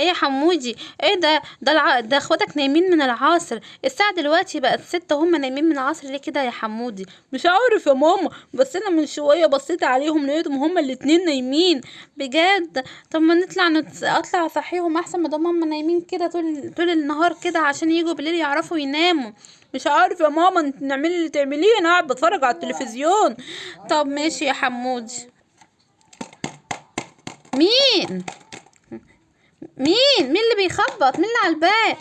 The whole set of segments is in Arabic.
إيه يا حمودي؟ إيه ده؟ ده الع... ده اخواتك نايمين من العصر. الساعة دلوقتي بقت ستة هم نايمين من العصر ليه كده يا حمودي؟ مش عارف يا ماما بس أنا من شوية بصيت عليهم لقيتهم هما الاتنين نايمين. بجد؟ طب ما نطلع نت... اطلع اصحيهم احسن ما دام هما نايمين كده طول طول النهار كده عشان يجوا بالليل يعرفوا يناموا. مش عارف يا ماما انت نعملي اللي تعمليه. أنا قاعد بتفرج على التلفزيون. طب ماشي يا حمودي. مين؟ مين؟ مين اللي بيخبط؟ مين اللي على الباب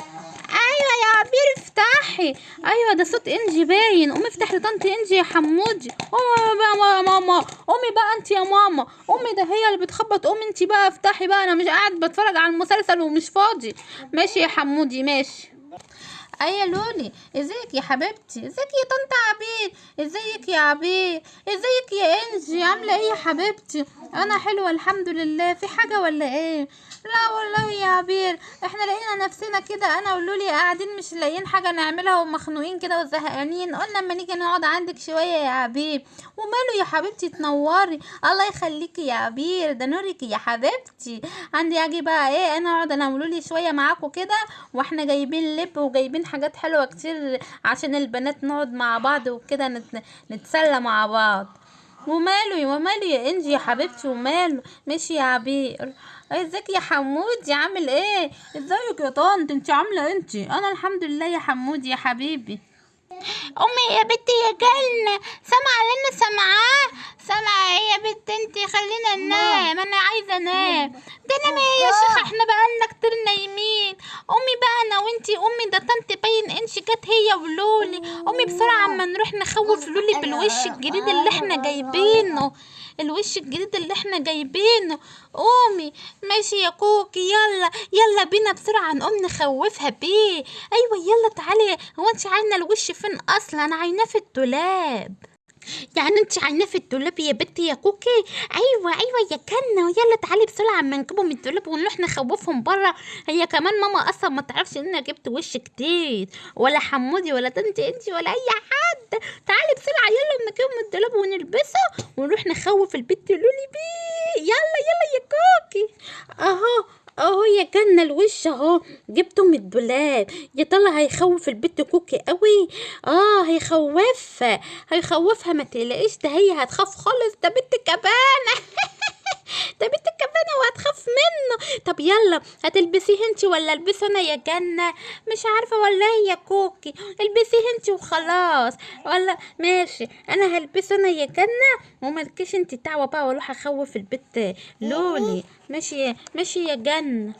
أيوه يا عبير افتحي. أيوه ده صوت إنجي باين. قومي افتحي لطنط إنجي يا حمودي. قومي بقى يا ماما قومي بقى انت يا ماما. قومي ده هي اللي بتخبط. قومي انت بقى افتحي بقى. أنا مش قاعد بتفرج على المسلسل ومش فاضي. ماشي يا حمودي ماشي. إيه لولي إزيك يا حبيبتي؟ إزيك يا طنط عبير إزيك يا عبير إزيك يا إنجي؟ عاملة إيه يا حبيبتي؟ أنا حلوة الحمد لله. في حاجة ولا إيه؟ لا والله يا عبير إحنا لقينا نفسنا كده. أنا ولولي قاعدين مش لاقيين حاجة نعملها ومخنوقين كده وزهقانين. قلنا أما نيجي نقعد عندك شوية يا عبير وماله يا حبيبتي تنوري؟ الله يخليكي يا عبير ده نورك يا حبيبتي. عندي أجي بقى إيه؟ أنا أقعد أنا ولولي شوية معاكم كده وإحنا جايبين لب وجايبين حاجات حلوة كتير عشان البنات نقعد مع بعض وكده نت... نتسلى مع بعض. وماله وماله يا إنجي يا حبيبتي وماله؟ ماشي يا عبير. ازيك يا حمودي عامل إيه؟ ازيك يا طنط؟ انت عاملة انت أنا الحمد لله يا حمودي يا حبيبي. أمي يا بنتي يا جنة سامعة اللي أنا سامعاه سامعة إيه يا بنت انتي خلينا ننام. أنا عايزة أنام. ده نام إيه يا شيخة إحنا بقالنا كتير نايمين. امي بقى أنا وإنتي امي ده طنط باين انشي جت هي ولولي. امي بسرعة اما نروح نخوف لولي بالوش الجديد اللي إحنا جايبينه. الوش الجديد اللي إحنا جايبينه. قومي. ماشي يا كوكي يلا يلا بينا بسرعة نقوم نخوفها بيه. أيوه يلا تعالي. هو انت عاينة الوش فين أصلا؟ أنا عايناه في الدولاب. يعني انت عايناه في الدولاب يا بنتي يا كوكي. أيوه أيوه يا كنة يلا تعالي بسرعة اما نجيبهم من الدولاب ونروح نخوفهم بره هي كمان ماما أصلا ما تعرفش إن أنا جبت وش كتير ولا حمودي ولا تنتي انتي ولا أي حد. تعالي بسرعة يلا نجيبهم من الدولاب ونلبسه ونروح نخوف البت لولي بيه. يلا يلا يا كوكي. أهو. اهو يا جنة الوش اهو. جبته من الدولاب. يا ترى هيخوف البت كوكي قوي؟ آه هيخوفها. هيخوفها ما تقلقيش ده هي هتخاف خالص ده بنت كبانة. ده بنت كبانة وهتخاف منه. طب يلا هتلبسيه انتي ولا ألبسه أنا يا جنة؟ مش عارفة ولا هي كوكي. البسيه انتي وخلاص. ولا ماشي. أنا هلبسه أنا يا جنة ومالكيش انتي دعوة بقى وأروح أخوف البت لولي. ماشي ماشي يا جنة.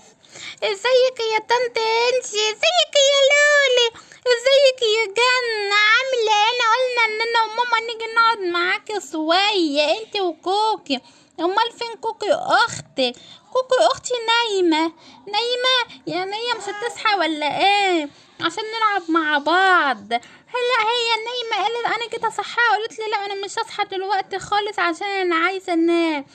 إزيك يا طنط انتي؟ إزيك يا لولي؟ إزيك يا جنة؟ عاملة إيه؟ انا قلنا إن أنا وماما نيجي نقعد معاكي شوية انتي وكوكي. أمال فين كوكي أختي؟ كوكي أختي نايمة. نايمة؟ يعني هي مش هتصحى ولا إيه؟ عشان نلعب مع بعض. هلا هي نايمة. قالت أنا كده اصحاها قالت لي لا أنا مش هصحى دلوقتي خالص عشان أنا عايزة أنام.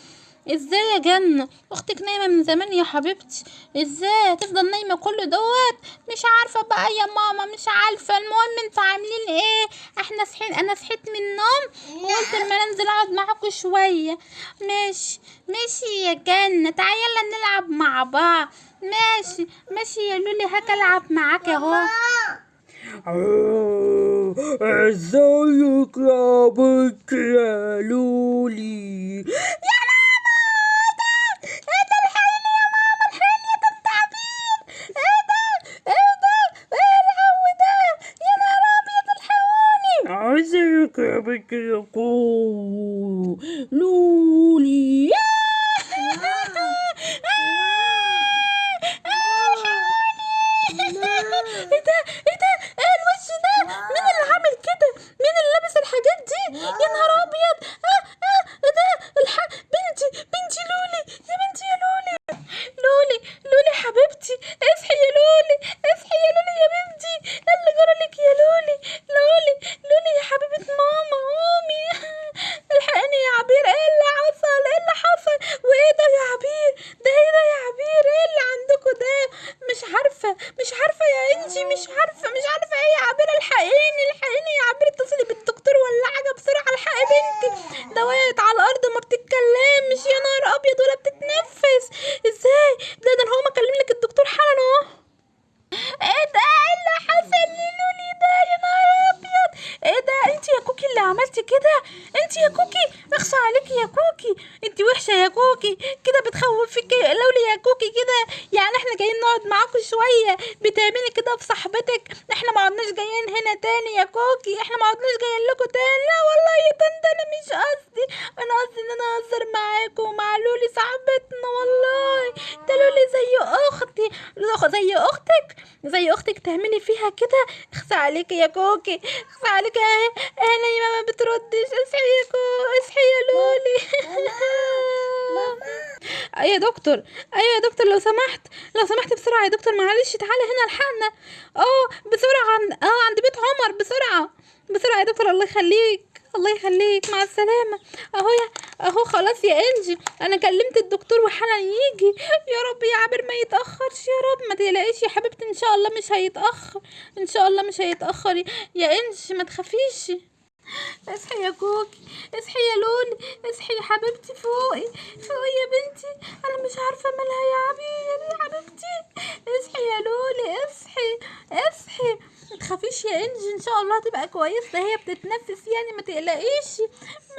إزاي يا جنة أختك نايمة من زمان يا حبيبتي. إزاي؟ تفضل نايمة كل دوت؟ مش عارفة بقى يا ماما مش عارفة. المهم أنتوا عاملين إيه؟ إحنا صحين أنا صحيت من النوم وقلت اما أنزل أقعد معاكم شوية. ماشي ماشي يا جنة تعالي يلا نلعب مع بعض. ماشي ماشي يا لولي. هاك ألعب معاك أهو. ازيك يا بنت يا لولي يا ماما ده إيه ده الحقيني يا ماما الحقيني يا طنط عبير إيه ده إيه ده إيه الهو ده يا نهار ابيض الحقوني ازيك يا ده وقعت على الأرض ما بتتكلمش يا نهار أبيض ولا بتتنفس. إزاي؟ ده ده أنا هو مكلم لك الدكتور حالا أهو. إيه ده؟ إيه اللي حصل لي؟ انت يا كوكي اخص عليكي يا كوكي! انت وحشة يا كوكي! كده بتخوفك لولي يا كوكي كده! يعني إحنا جايين نقعد معاكم شوية! بتعملي كده في صاحبتك! إحنا ما عدناش جايين هنا تاني يا كوكي! إحنا ما عدناش جايين لكم تاني! لا والله يا طنط أنا مش قصدي! أنا قصدي إن أنا أهزر معاكم ومع لولي صاحبتنا والله! ده لولي زي أختي! زي أختك! زي أختك تعملي فيها كده! اخصى عليكي يا كوكي! اخصى عليكي اهي اهي نايمه ما بتردش أصحي يا كو أصحي يا لولي. أيوه يا دكتور أيوه يا دكتور لو سمحت لو سمحت بسرعة يا دكتور معلش تعالى هنا ألحقنا. آه بسرعة عند آه عند بيت عمر بسرعة بسرعة يا دكتور الله يخليك. الله يخليك مع السلامة. أهو يا أهو خلاص يا إنجي. أنا كلمت الدكتور وحالا يجي. يا رب يا عابر ما يتأخرش يا رب. ما تقلقيش يا حبيبتي إن شاء الله مش هيتأخر. إن شاء الله مش هيتأخر. يا إنجي ما تخافيش. اصحي يا كوكي. اصحي يا لولي. اصحي يا حبيبتي فوقي. فوقي يا بنتي. أنا مش عارفة مالها يا عبير يا حبيبتي. اصحي يا لولي اصحي اصحي. ما تخافيش يا انجي إن شاء الله هتبقى كويسه هي بتتنفس يعني ما تقلقيش.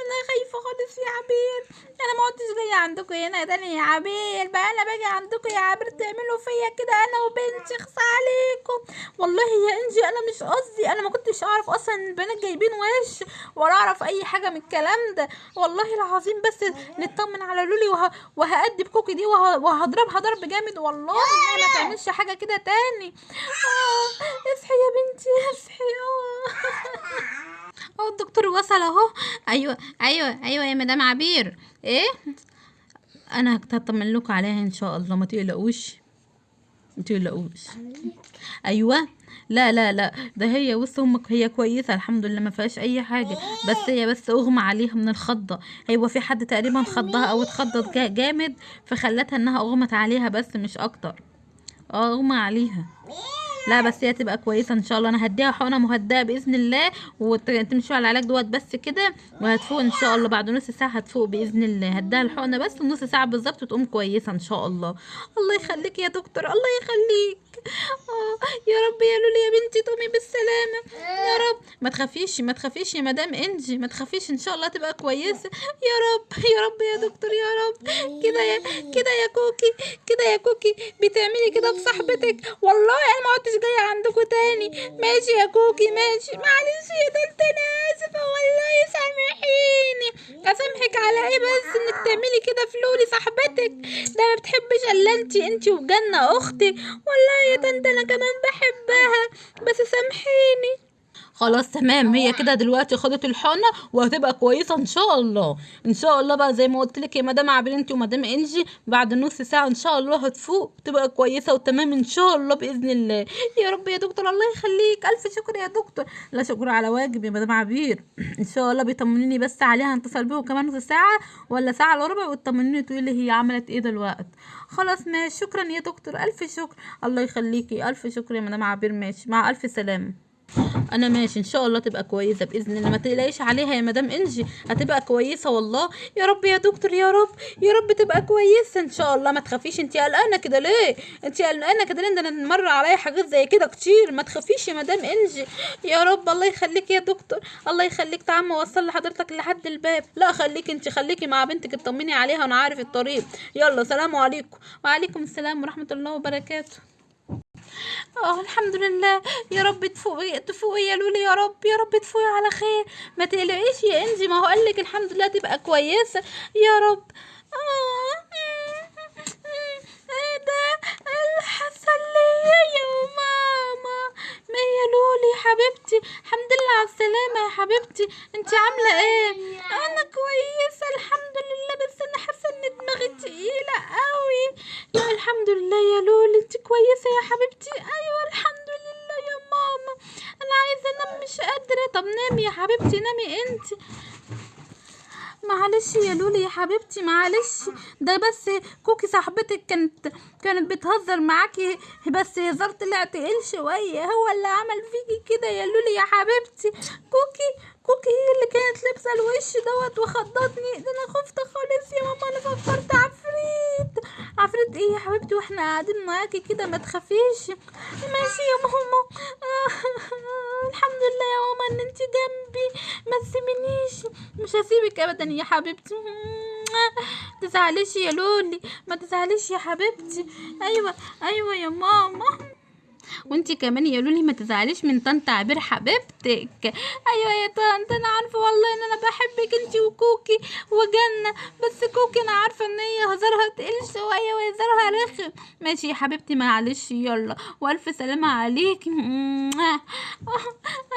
أنا خايفه خالص يا عبير. أنا ما عدتش جاية عندكم هنا تاني يا عبير. بقى أنا باجي عندكم يا عبير تعملوا فيا كده أنا وبنتي اخصى عليكم. والله يا إنجي أنا مش قصدي أنا ما كنتش أعرف أصلا البنات جايبين وش ولا أعرف أي حاجة من الكلام ده. والله العظيم بس نطمن على لولي وه... وهأدب كوكي دي وه... وهضربها ضرب جامد. والله ما تعملش حاجة كده تاني. آه اصحي يا بنتي اصحي. آه. أهو الدكتور وصل أهو. أيوه أيوه أيوه يا مدام عبير. إيه؟ أنا هطمن لكم عليها إن شاء الله ما تقلقوش. ما تقلقوش. أيوه. لا لا لا. ده هي بص أمك هي كويسة الحمد لله ما فيهاش أي حاجة. بس هي بس أغمى عليها من الخضة. هو في حد تقريبا خضها أو اتخضت جا- جامد فخلتها إنها أغمت عليها بس مش أكتر. آه أغمى عليها. لا بس هي تبقى كويسة إن شاء الله. أنا هديها حقنه مهدئة بإذن الله وتمشي على العلاج دوت بس كده وهتفوق إن شاء الله. بعد نص ساعة هتفوق بإذن الله. هديها الحقنه بس نص ساعة بالظبط وتقوم كويسة إن شاء الله. الله يخليك يا دكتور الله يخليك. آه يا رب يا لولي يا بنتي تقومي بالسلامة. يا رب. ما تخافيش ما تخافيش يا مدام إنجي ما تخافيش إن شاء الله تبقى كويسة. يا رب يا رب يا دكتور يا رب. كده يا كده يا كوكي كده يا كوكي. بتعملي كده بصاحبتك. والله أنا ما عدتش جاية عندكم تاني؟ ماشي يا كوكي ماشي. معلش يا طنط أنا اسفه والله سامحيني. أسامحك على إيه بس؟ إنك تعملي كده في لولي صاحبتك. ده ما بتحبش إلا انت انت وجنة أختي. والله يا طنط أنا كمان بحبها. بس سامحيني. خلاص تمام. هي كده دلوقتي خدت الحقنة وهتبقى كويسة إن شاء الله. إن شاء الله بقى زي ما قلت لك يا مدام عبير انت ومدام إنجي بعد نص ساعة إن شاء الله هتفوق تبقى كويسة وتمام إن شاء الله بإذن الله. يا رب يا دكتور الله يخليك. ألف شكر يا دكتور. لا شكر على واجب يا مدام عبير. إن شاء الله بيطمنوني بس عليها هنتصل بيهم كمان نص ساعة ولا ساعة إلا ربع وتطمنوني تقولي لي هي عملت إيه دلوقتي. خلاص ماشي. شكرا يا دكتور. ألف شكر. الله يخليكي. ألف شكر يا مدام عبير. ماشي. مع ألف سلامة. أنا ماشي إن شاء الله تبقى كويسة بإذن الله. ما تقلقيش عليها يا مدام إنجي هتبقى كويسة والله. يا رب يا دكتور يا رب يا رب تبقى كويسة إن شاء الله. ما تخافيش انت قلقانة كده ليه؟ انت قلقانة كده ليه؟ ده أنا مر عليا حاجات زي كده كتير. ما تخافيش يا مدام إنجي. يا رب الله يخليك يا دكتور. الله يخليك تعال اوصل لحضرتك لحد الباب. لا خليكي انت خليكي مع بنتك اطمني عليها وأنا عارف الطريق. يلا سلام عليكم. وعليكم السلام ورحمة الله وبركاته. آه الحمد لله. يا رب تفوقي تفوقي يا لولي يا رب يا رب تفوقي على خير. ما تقلقيش يا إنجي ما هو قالك الحمد لله تبقى كويسة. يا رب. آه إيه ده اللي حصل ليا يا ماما. ما يا لولي حبيبتي الحمد لله على السلامة يا حبيبتي. انت عاملة إيه؟ أنا يا حبيبتي نامي انت. معلش يا لولي يا حبيبتي معلش. ده بس كوكي صاحبتك كانت كانت بتهزر معاكي بس هزار طلع تقيل شوية. هو اللي عمل فيكي كده يا لولي يا حبيبتي. كوكي كوكي هي اللي كانت لابسة الوش دوت وخضتني. ده أنا خفت خالص يا ماما أنا فكرت. عفريت. عفريت إيه يا حبيبتي؟ وإحنا قاعدين معاكي كده ما تخافيش. ماشي يا ماما. الحمد لله يا ماما إن انت جنبي. ما تسيبنيش مش هسيبك ابدا يا حبيبتي. تزعليش يا لولي. ما تزعليش يا حبيبتي. أيوه أيوه يا ماما. وانتي كمان يا لولي ما تزعليش من طنط عبير حبيبتك. أيوه يا طنط أنا عارفة والله إن أنا بحبك انتي وكوكي وجنة بس كوكي أنا عارفة إن هي هزارها تقل شوية وهزارها رخم. ماشي يا حبيبتي معلش يلا. وألف سلامة عليكي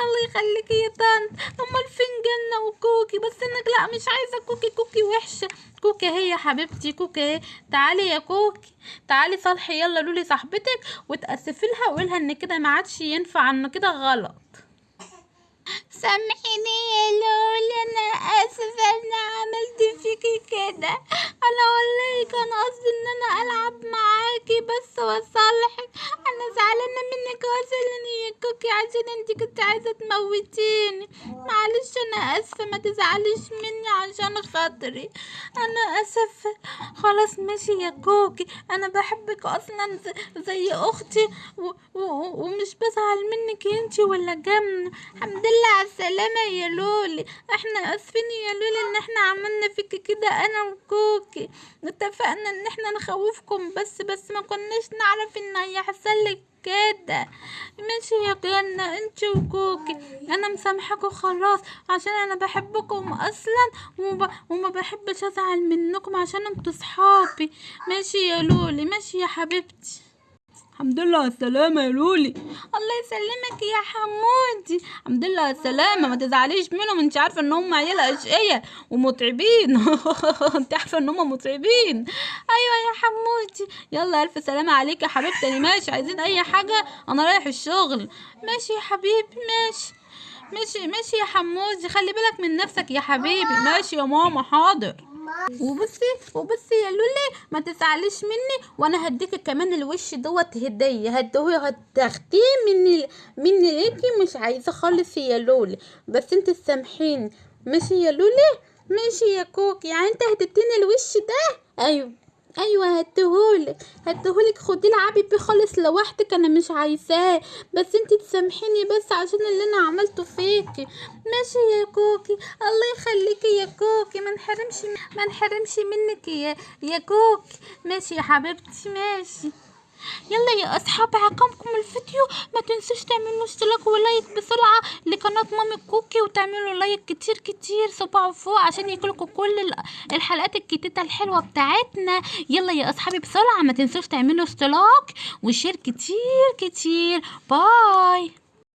الله يخليكي يا طنط. أمال فين جنة؟ وكوكي بس إنك لا مش عايزة كوكي كوكي وحشة. كوكي هي حبيبتي كوكي اهي. تعالي يا كوكي. تعالي صالحي يلا لولي صاحبتك وتأسفي لها وقولها إن كده ما عادش ينفع إنه كده غلط. سامحيني يا لولي أنا آسفة ان عملت فيكي كده. أنا والله كان قصدي إن أنا ألعب معاكي بس واصالحك أنا زعلانة منك. واسلني يا كوكي عشان انت كنت عايزة تموتيني. معلش أنا آسفة ما تزعليش مني عشان خاطري. أنا آسفة. خلاص ماشي يا كوكي. أنا بحبك أصلا زي أختي و- و- ومش بزعل منك أنتي ولا جنة. الحمد لله على السلامة يا لولي. إحنا آسفين يا لولي إن إحنا عملنا فيك كده أنا وكوكي. اتفقنا إن إحنا نخوفكم بس بس ما كناش نعرف إن هيحصل لك كده. ماشي يا جنة انت وكوكي أنا مسامحاكوا خلاص عشان أنا بحبكم أصلا وما, وما بحبش ازعل منكم عشان أنتوا صحابي. ماشي يا لولي ماشي يا حبيبتي. الحمد لله على السلامة يا لولي. الله يسلمك يا حمودي. الحمد لله على السلامة. ما تزعليش منهم انت عارفة ان هم عيال أشقية ومتعبين. انت عارفة ان هم متعبين. أيوه يا حمودي. يلا ألف سلامة عليك يا حبيبتي. أنا ماشي. عايزين أي حاجة؟ أنا رايح الشغل. ماشي يا حبيبي ماشي. ماشي ماشي يا حمودي. خلي بالك من نفسك يا حبيبي. ماشي يا ماما حاضر. وبصي وبصي يا لولي ما تزعليش مني وأنا هديك كمان الوش دوت هدية. هديه هتاخديه مني مني ليكي مش عايزة خالص يا لولي. بس انت تسامحيني. ماشي يا لولي؟ ماشي يا كوكي يعني انت هتديني الوش ده؟ أيوه. أيوه هديهولك. هديهولك. خدي العبي بيه خالص لوحدك أنا مش عايزاه. بس انت تسامحيني بس عشان اللي أنا عملته فيكي. ماشي يا كوكي. الله يخليكي يا كوكي. ما نحرمش ما نحرمش منك يا يا كوكي. ماشي يا حبيبتي ماشي. يلا يا أصحاب عجبكم الفيديو. ما تنسوش تعملوا اشتراك و like بسرعة لقناة مامي كوكي وتعملوا like كتير كتير. صباع فوق عشان يجيلكوا كل ال- الحلقات الجديده الحلوة بتاعتنا. يلا يا أصحابي بسرعة ما تنسوش تعملوا اشتراك و share كتير كتير. bye.